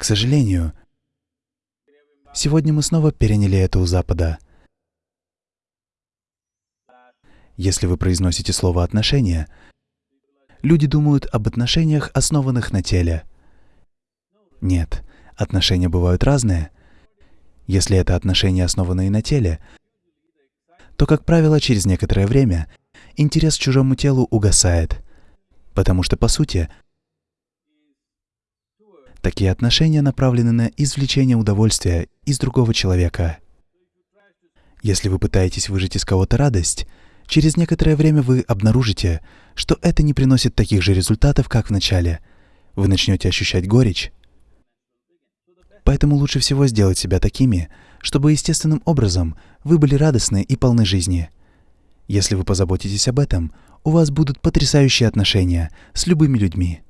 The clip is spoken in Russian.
К сожалению, сегодня мы снова переняли это у Запада. Если вы произносите слово «отношения», люди думают об отношениях, основанных на теле. Нет, отношения бывают разные. Если это отношения, основанные на теле, то, как правило, через некоторое время интерес к чужому телу угасает, потому что, по сути, такие отношения направлены на извлечение удовольствия из другого человека. Если вы пытаетесь выжать из кого-то радость, через некоторое время вы обнаружите, что это не приносит таких же результатов, как в начале. Вы начнете ощущать горечь. Поэтому лучше всего сделать себя такими, чтобы естественным образом вы были радостны и полны жизни. Если вы позаботитесь об этом, у вас будут потрясающие отношения с любыми людьми.